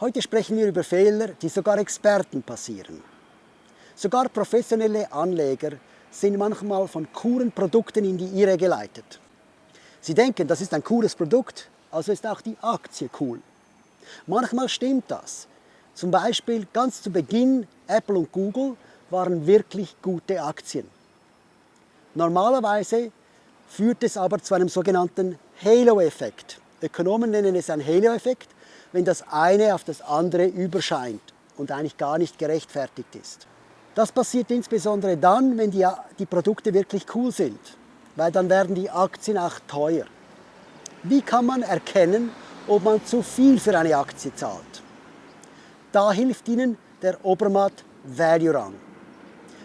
Heute sprechen wir über Fehler, die sogar Experten passieren. Sogar professionelle Anleger sind manchmal von coolen Produkten in die Irre geleitet. Sie denken, das ist ein cooles Produkt, also ist auch die Aktie cool. Manchmal stimmt das. Zum Beispiel ganz zu Beginn Apple und Google waren wirklich gute Aktien. Normalerweise führt es aber zu einem sogenannten Halo-Effekt. Ökonomen nennen es einen Halo-Effekt, wenn das eine auf das andere überscheint und eigentlich gar nicht gerechtfertigt ist. Das passiert insbesondere dann, wenn die, die Produkte wirklich cool sind, weil dann werden die Aktien auch teuer. Wie kann man erkennen, ob man zu viel für eine Aktie zahlt? Da hilft Ihnen der Obermatt Value Rang.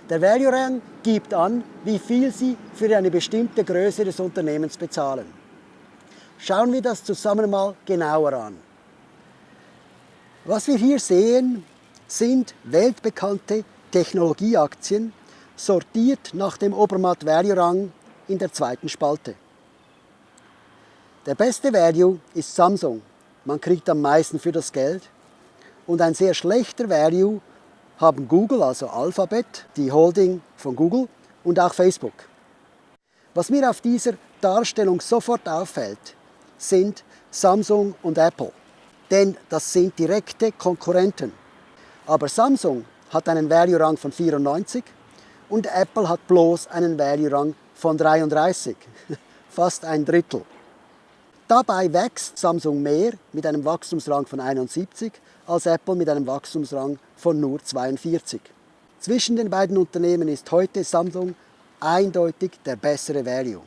Der Value Rang gibt an, wie viel Sie für eine bestimmte Größe des Unternehmens bezahlen. Schauen wir das zusammen mal genauer an. Was wir hier sehen, sind weltbekannte Technologieaktien, sortiert nach dem Obermatt Value Rang in der zweiten Spalte. Der beste Value ist Samsung. Man kriegt am meisten für das Geld. Und ein sehr schlechter Value haben Google, also Alphabet, die Holding von Google und auch Facebook. Was mir auf dieser Darstellung sofort auffällt, sind Samsung und Apple. Denn das sind direkte Konkurrenten. Aber Samsung hat einen Value-Rang von 94 und Apple hat bloß einen Value-Rang von 33. Fast ein Drittel. Dabei wächst Samsung mehr mit einem Wachstumsrang von 71 als Apple mit einem Wachstumsrang von nur 42. Zwischen den beiden Unternehmen ist heute Samsung eindeutig der bessere Value.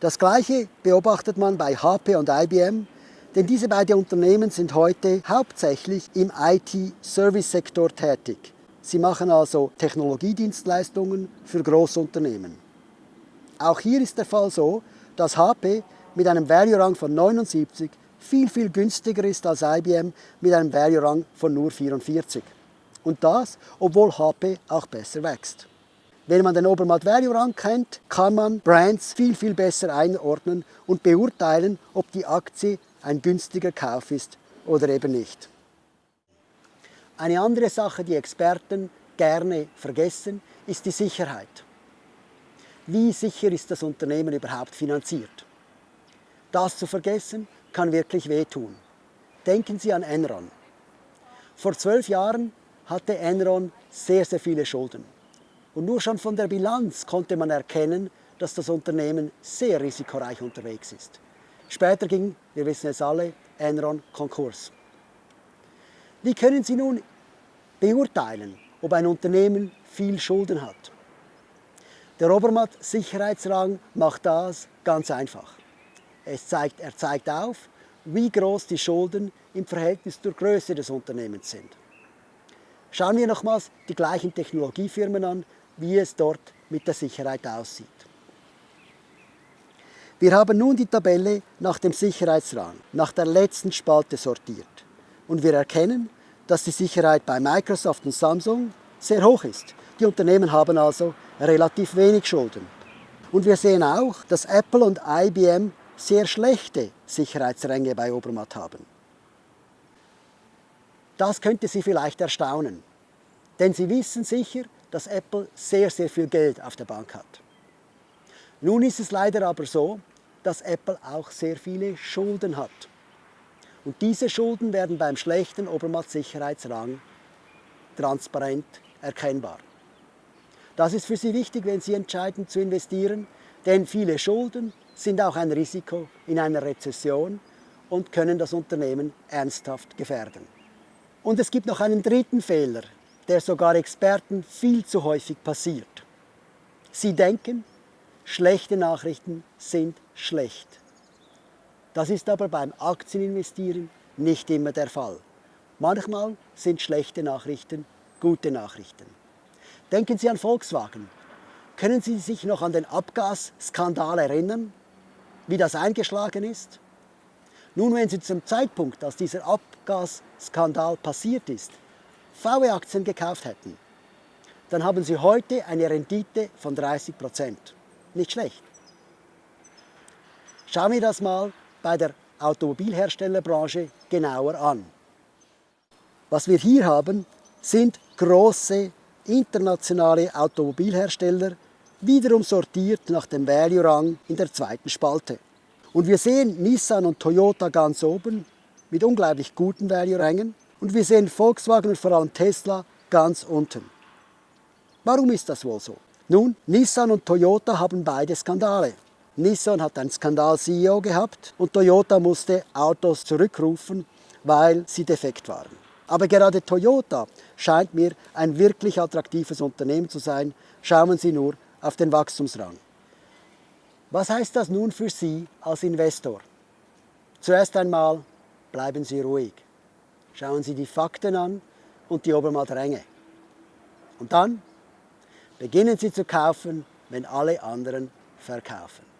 Das gleiche beobachtet man bei HP und IBM, denn diese beiden Unternehmen sind heute hauptsächlich im IT-Service-Sektor tätig. Sie machen also Technologiedienstleistungen für Großunternehmen. Auch hier ist der Fall so, dass HP mit einem Value-Rang von 79 viel, viel günstiger ist als IBM mit einem Value-Rang von nur 44. Und das, obwohl HP auch besser wächst. Wenn man den Obermatt Value Rang kennt, kann man Brands viel, viel besser einordnen und beurteilen, ob die Aktie ein günstiger Kauf ist oder eben nicht. Eine andere Sache, die Experten gerne vergessen, ist die Sicherheit. Wie sicher ist das Unternehmen überhaupt finanziert? Das zu vergessen kann wirklich wehtun. Denken Sie an Enron. Vor zwölf Jahren hatte Enron sehr, sehr viele Schulden. Und nur schon von der Bilanz konnte man erkennen, dass das Unternehmen sehr risikoreich unterwegs ist. Später ging, wir wissen es alle, Enron Konkurs. Wie können Sie nun beurteilen, ob ein Unternehmen viel Schulden hat? Der Obermatt Sicherheitsrang macht das ganz einfach. Zeigt, er zeigt auf, wie groß die Schulden im Verhältnis zur Größe des Unternehmens sind. Schauen wir nochmals die gleichen Technologiefirmen an, wie es dort mit der Sicherheit aussieht. Wir haben nun die Tabelle nach dem Sicherheitsrang, nach der letzten Spalte sortiert. Und wir erkennen, dass die Sicherheit bei Microsoft und Samsung sehr hoch ist. Die Unternehmen haben also relativ wenig Schulden. Und wir sehen auch, dass Apple und IBM sehr schlechte Sicherheitsränge bei Obermatt haben. Das könnte Sie vielleicht erstaunen, denn Sie wissen sicher, dass Apple sehr, sehr viel Geld auf der Bank hat. Nun ist es leider aber so, dass Apple auch sehr viele Schulden hat. Und diese Schulden werden beim schlechten Obermatt-Sicherheitsrang transparent erkennbar. Das ist für Sie wichtig, wenn Sie entscheiden zu investieren, denn viele Schulden sind auch ein Risiko in einer Rezession und können das Unternehmen ernsthaft gefährden. Und es gibt noch einen dritten Fehler, der sogar Experten viel zu häufig passiert. Sie denken, schlechte Nachrichten sind schlecht. Das ist aber beim Aktieninvestieren nicht immer der Fall. Manchmal sind schlechte Nachrichten gute Nachrichten. Denken Sie an Volkswagen. Können Sie sich noch an den Abgasskandal erinnern? wie das eingeschlagen ist? Nun, wenn Sie zum Zeitpunkt, als dieser Abgasskandal passiert ist, VW-Aktien gekauft hätten, dann haben Sie heute eine Rendite von 30 Prozent. Nicht schlecht. Schauen wir das mal bei der Automobilherstellerbranche genauer an. Was wir hier haben, sind große internationale Automobilhersteller, wiederum sortiert nach dem Value-Rang in der zweiten Spalte. Und wir sehen Nissan und Toyota ganz oben mit unglaublich guten Value-Rängen und wir sehen Volkswagen und vor allem Tesla ganz unten. Warum ist das wohl so? Nun, Nissan und Toyota haben beide Skandale. Nissan hat einen Skandal-CEO gehabt und Toyota musste Autos zurückrufen, weil sie defekt waren. Aber gerade Toyota scheint mir ein wirklich attraktives Unternehmen zu sein. Schauen Sie nur auf den Wachstumsrang. Was heißt das nun für Sie als Investor? Zuerst einmal bleiben Sie ruhig. Schauen Sie die Fakten an und die Obermalränge. Und dann beginnen Sie zu kaufen, wenn alle anderen verkaufen.